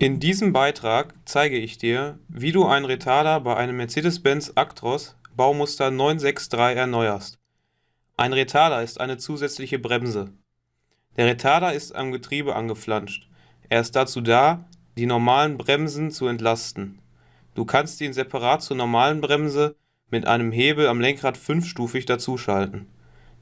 In diesem Beitrag zeige ich dir, wie du einen Retarder bei einem Mercedes-Benz Actros Baumuster 963 erneuerst. Ein Retarder ist eine zusätzliche Bremse. Der Retarder ist am Getriebe angeflanscht. Er ist dazu da, die normalen Bremsen zu entlasten. Du kannst ihn separat zur normalen Bremse mit einem Hebel am Lenkrad fünfstufig dazuschalten.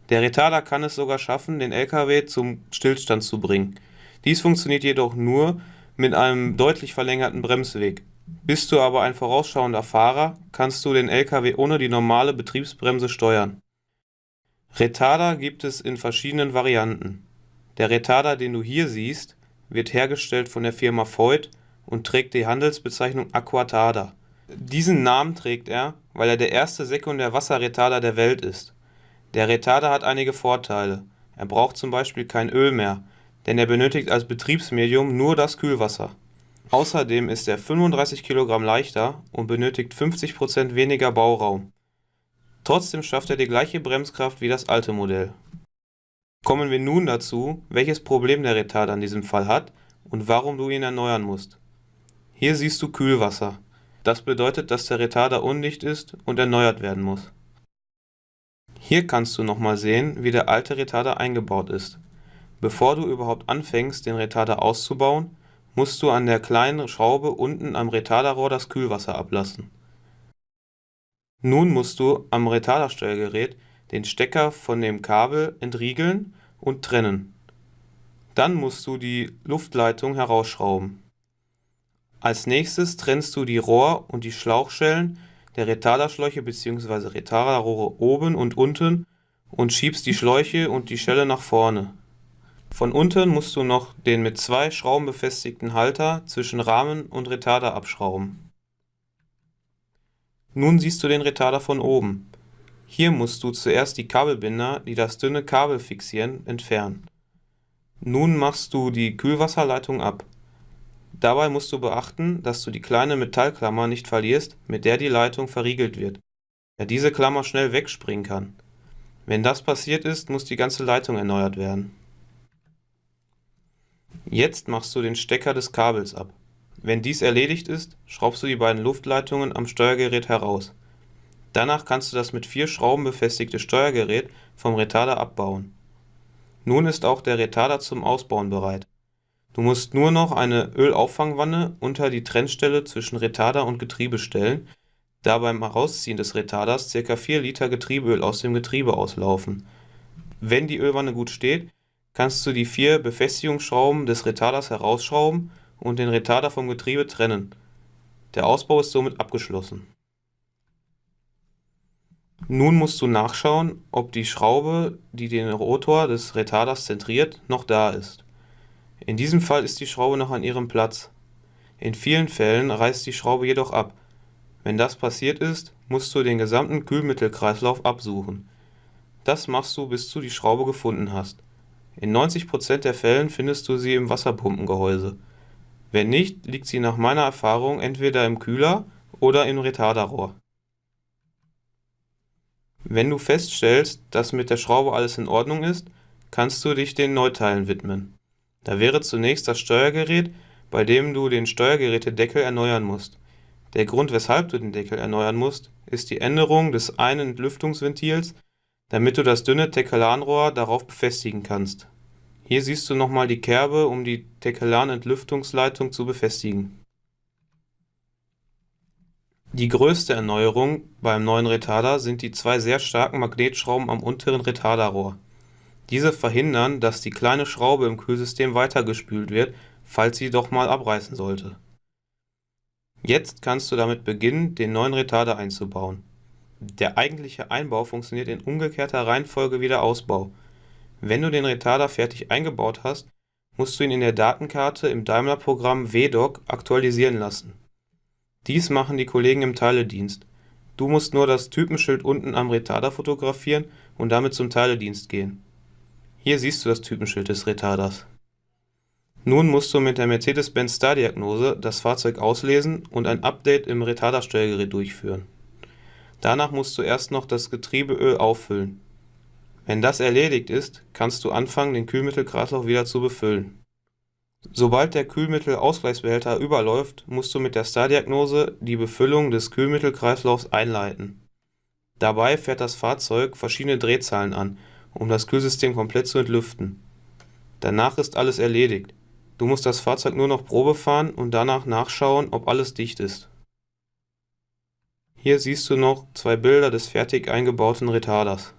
Der Retarder kann es sogar schaffen, den LKW zum Stillstand zu bringen. Dies funktioniert jedoch nur, mit einem deutlich verlängerten Bremsweg. Bist du aber ein vorausschauender Fahrer, kannst du den LKW ohne die normale Betriebsbremse steuern. Retarder gibt es in verschiedenen Varianten. Der Retarder, den du hier siehst, wird hergestellt von der Firma Voith und trägt die Handelsbezeichnung Aquatarda. Diesen Namen trägt er, weil er der erste Sekundär-Wasserretarder der Welt ist. Der Retarder hat einige Vorteile. Er braucht zum Beispiel kein Öl mehr, denn er benötigt als Betriebsmedium nur das Kühlwasser. Außerdem ist er 35 kg leichter und benötigt 50% weniger Bauraum. Trotzdem schafft er die gleiche Bremskraft wie das alte Modell. Kommen wir nun dazu, welches Problem der Retarder in diesem Fall hat und warum du ihn erneuern musst. Hier siehst du Kühlwasser. Das bedeutet, dass der Retarder undicht ist und erneuert werden muss. Hier kannst du nochmal sehen, wie der alte Retarder eingebaut ist. Bevor du überhaupt anfängst, den Retarder auszubauen, musst du an der kleinen Schraube unten am Retarderrohr das Kühlwasser ablassen. Nun musst du am Retardersteuergerät den Stecker von dem Kabel entriegeln und trennen. Dann musst du die Luftleitung herausschrauben. Als nächstes trennst du die Rohr- und die Schlauchschellen der Retarderschläuche bzw. Retarderrohre oben und unten und schiebst die Schläuche und die Schelle nach vorne. Von unten musst du noch den mit zwei Schrauben befestigten Halter zwischen Rahmen und Retarder abschrauben. Nun siehst du den Retarder von oben. Hier musst du zuerst die Kabelbinder, die das dünne Kabel fixieren, entfernen. Nun machst du die Kühlwasserleitung ab. Dabei musst du beachten, dass du die kleine Metallklammer nicht verlierst, mit der die Leitung verriegelt wird, da diese Klammer schnell wegspringen kann. Wenn das passiert ist, muss die ganze Leitung erneuert werden. Jetzt machst du den Stecker des Kabels ab. Wenn dies erledigt ist, schraubst du die beiden Luftleitungen am Steuergerät heraus. Danach kannst du das mit vier Schrauben befestigte Steuergerät vom Retarder abbauen. Nun ist auch der Retarder zum Ausbauen bereit. Du musst nur noch eine Ölauffangwanne unter die Trennstelle zwischen Retarder und Getriebe stellen, da beim Herausziehen des Retarders ca. 4 Liter Getriebeöl aus dem Getriebe auslaufen. Wenn die Ölwanne gut steht, kannst du die vier Befestigungsschrauben des Retarders herausschrauben und den Retarder vom Getriebe trennen. Der Ausbau ist somit abgeschlossen. Nun musst du nachschauen, ob die Schraube, die den Rotor des Retarders zentriert, noch da ist. In diesem Fall ist die Schraube noch an ihrem Platz. In vielen Fällen reißt die Schraube jedoch ab. Wenn das passiert ist, musst du den gesamten Kühlmittelkreislauf absuchen. Das machst du, bis du die Schraube gefunden hast. In 90% der Fällen findest du sie im Wasserpumpengehäuse. Wenn nicht, liegt sie nach meiner Erfahrung entweder im Kühler oder im Retarderrohr. Wenn du feststellst, dass mit der Schraube alles in Ordnung ist, kannst du dich den Neuteilen widmen. Da wäre zunächst das Steuergerät, bei dem du den Steuergerätedeckel erneuern musst. Der Grund, weshalb du den Deckel erneuern musst, ist die Änderung des einen Entlüftungsventils damit du das dünne Tekellanrohr darauf befestigen kannst. Hier siehst du nochmal die Kerbe, um die Tekellan-Entlüftungsleitung zu befestigen. Die größte Erneuerung beim neuen Retarder sind die zwei sehr starken Magnetschrauben am unteren Retarderrohr. Diese verhindern, dass die kleine Schraube im Kühlsystem weitergespült wird, falls sie doch mal abreißen sollte. Jetzt kannst du damit beginnen, den neuen Retarder einzubauen der eigentliche Einbau funktioniert in umgekehrter Reihenfolge wie der Ausbau. Wenn du den Retarder fertig eingebaut hast, musst du ihn in der Datenkarte im Daimler-Programm WDoc aktualisieren lassen. Dies machen die Kollegen im Teiledienst. Du musst nur das Typenschild unten am Retarder fotografieren und damit zum Teiledienst gehen. Hier siehst du das Typenschild des Retarders. Nun musst du mit der Mercedes-Benz Star-Diagnose das Fahrzeug auslesen und ein Update im Retardersteuergerät durchführen Danach musst du erst noch das Getriebeöl auffüllen. Wenn das erledigt ist, kannst du anfangen den Kühlmittelkreislauf wieder zu befüllen. Sobald der Kühlmittelausgleichsbehälter überläuft, musst du mit der Star-Diagnose die Befüllung des Kühlmittelkreislaufs einleiten. Dabei fährt das Fahrzeug verschiedene Drehzahlen an, um das Kühlsystem komplett zu entlüften. Danach ist alles erledigt, du musst das Fahrzeug nur noch Probe fahren und danach nachschauen, ob alles dicht ist. Hier siehst du noch zwei Bilder des fertig eingebauten Retarders